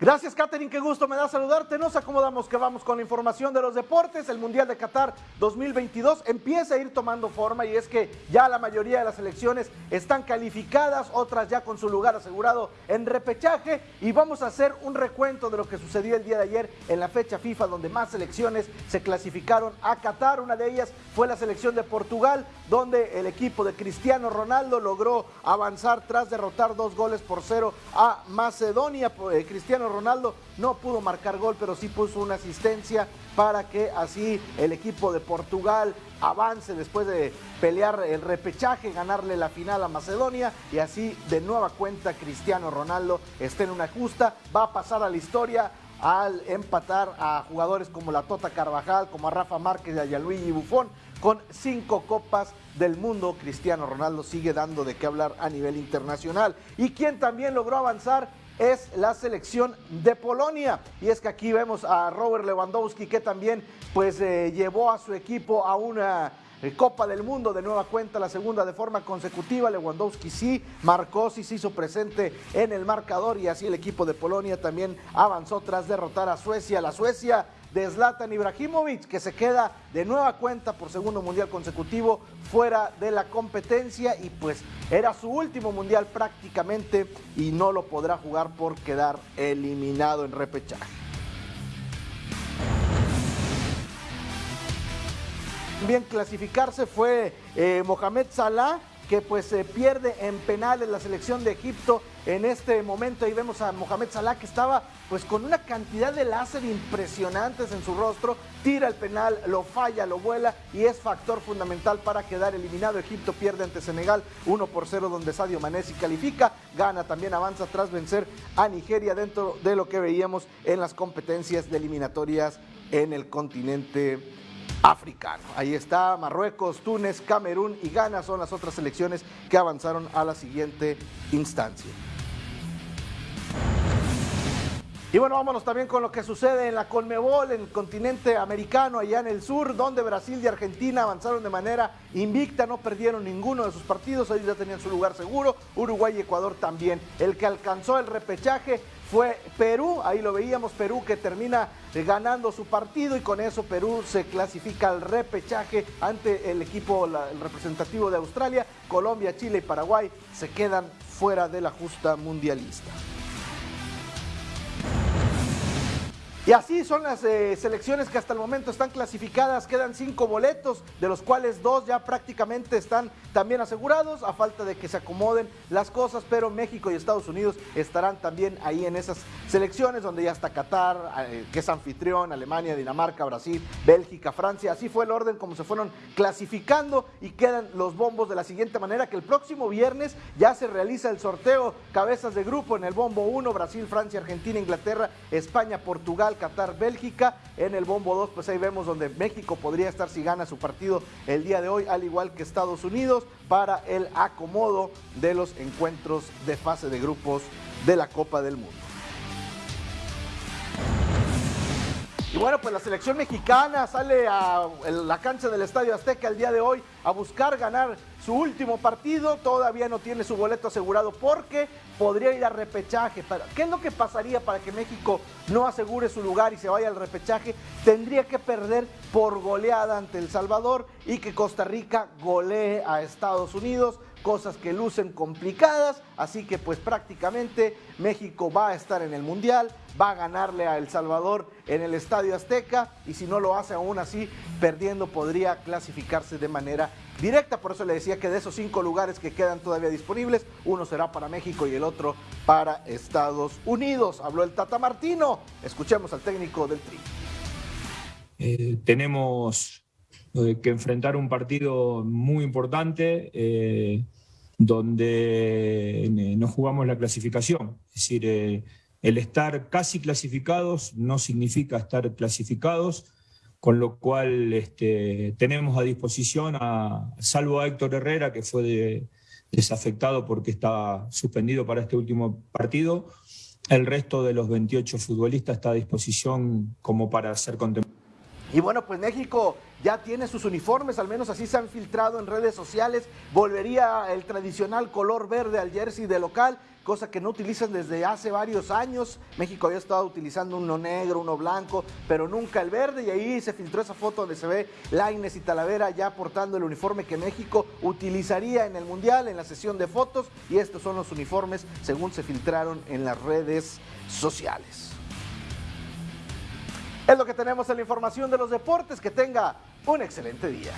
Gracias, Katherine, qué gusto me da saludarte. Nos acomodamos que vamos con la información de los deportes. El Mundial de Qatar 2022 empieza a ir tomando forma y es que ya la mayoría de las selecciones están calificadas, otras ya con su lugar asegurado en repechaje y vamos a hacer un recuento de lo que sucedió el día de ayer en la fecha FIFA donde más selecciones se clasificaron a Qatar. Una de ellas fue la selección de Portugal, donde el equipo de Cristiano Ronaldo logró avanzar tras derrotar dos goles por cero a Macedonia. Eh, Cristiano Ronaldo no pudo marcar gol, pero sí puso una asistencia para que así el equipo de Portugal avance después de pelear el repechaje, ganarle la final a Macedonia y así de nueva cuenta Cristiano Ronaldo está en una justa, va a pasar a la historia al empatar a jugadores como la Tota Carvajal, como a Rafa Márquez y a Gianluigi Buffon con cinco copas del mundo. Cristiano Ronaldo sigue dando de qué hablar a nivel internacional. Y quien también logró avanzar es la selección de Polonia. Y es que aquí vemos a Robert Lewandowski que también pues eh, llevó a su equipo a una eh, Copa del Mundo de nueva cuenta, la segunda de forma consecutiva. Lewandowski sí marcó, sí se hizo presente en el marcador y así el equipo de Polonia también avanzó tras derrotar a Suecia. La Suecia de Zlatan Ibrahimovic, que se queda de nueva cuenta por segundo mundial consecutivo fuera de la competencia y pues era su último mundial prácticamente y no lo podrá jugar por quedar eliminado en repechaje. Bien clasificarse fue eh, Mohamed Salah que pues se pierde en penales la selección de Egipto en este momento. Ahí vemos a Mohamed Salah que estaba pues con una cantidad de láser impresionantes en su rostro, tira el penal, lo falla, lo vuela y es factor fundamental para quedar eliminado. Egipto pierde ante Senegal 1 por 0 donde Sadio Mané califica, gana también avanza tras vencer a Nigeria dentro de lo que veíamos en las competencias de eliminatorias en el continente africano. Ahí está Marruecos, Túnez, Camerún y Ghana son las otras selecciones que avanzaron a la siguiente instancia. Y bueno, vámonos también con lo que sucede en la Conmebol, en el continente americano, allá en el sur, donde Brasil y Argentina avanzaron de manera invicta, no perdieron ninguno de sus partidos, ellos ya tenían su lugar seguro, Uruguay y Ecuador también. El que alcanzó el repechaje fue Perú, ahí lo veíamos, Perú que termina ganando su partido y con eso Perú se clasifica al repechaje ante el equipo el representativo de Australia, Colombia, Chile y Paraguay se quedan fuera de la justa mundialista. Y así son las eh, selecciones que hasta el momento están clasificadas. Quedan cinco boletos, de los cuales dos ya prácticamente están también asegurados, a falta de que se acomoden las cosas. Pero México y Estados Unidos estarán también ahí en esas selecciones, donde ya está Qatar, eh, que es anfitrión, Alemania, Dinamarca, Brasil, Bélgica, Francia. Así fue el orden como se fueron clasificando y quedan los bombos de la siguiente manera: que el próximo viernes ya se realiza el sorteo cabezas de grupo en el bombo 1, Brasil, Francia, Argentina, Inglaterra, España, Portugal. Qatar, Bélgica. En el bombo 2, pues ahí vemos donde México podría estar si gana su partido el día de hoy, al igual que Estados Unidos, para el acomodo de los encuentros de fase de grupos de la Copa del Mundo. Bueno, pues la selección mexicana sale a la cancha del Estadio Azteca el día de hoy a buscar ganar su último partido. Todavía no tiene su boleto asegurado porque podría ir a repechaje. ¿Qué es lo que pasaría para que México no asegure su lugar y se vaya al repechaje? Tendría que perder por goleada ante El Salvador y que Costa Rica golee a Estados Unidos cosas que lucen complicadas, así que pues prácticamente México va a estar en el Mundial, va a ganarle a El Salvador en el Estadio Azteca y si no lo hace aún así, perdiendo podría clasificarse de manera directa, por eso le decía que de esos cinco lugares que quedan todavía disponibles, uno será para México y el otro para Estados Unidos. Habló el Tata Martino, escuchemos al técnico del Tri. Eh, tenemos que enfrentar un partido muy importante eh, donde eh, no jugamos la clasificación. Es decir, el estar casi clasificados no significa estar clasificados, con lo cual este, tenemos a disposición, a, salvo a Héctor Herrera, que fue desafectado porque estaba suspendido para este último partido, el resto de los 28 futbolistas está a disposición como para ser contemplados. Y bueno, pues México ya tiene sus uniformes, al menos así se han filtrado en redes sociales. Volvería el tradicional color verde al jersey de local, cosa que no utilizan desde hace varios años. México había estado utilizando uno negro, uno blanco, pero nunca el verde. Y ahí se filtró esa foto donde se ve Laines y Talavera ya portando el uniforme que México utilizaría en el Mundial, en la sesión de fotos. Y estos son los uniformes según se filtraron en las redes sociales. Es lo que tenemos en la información de los deportes. Que tenga un excelente día.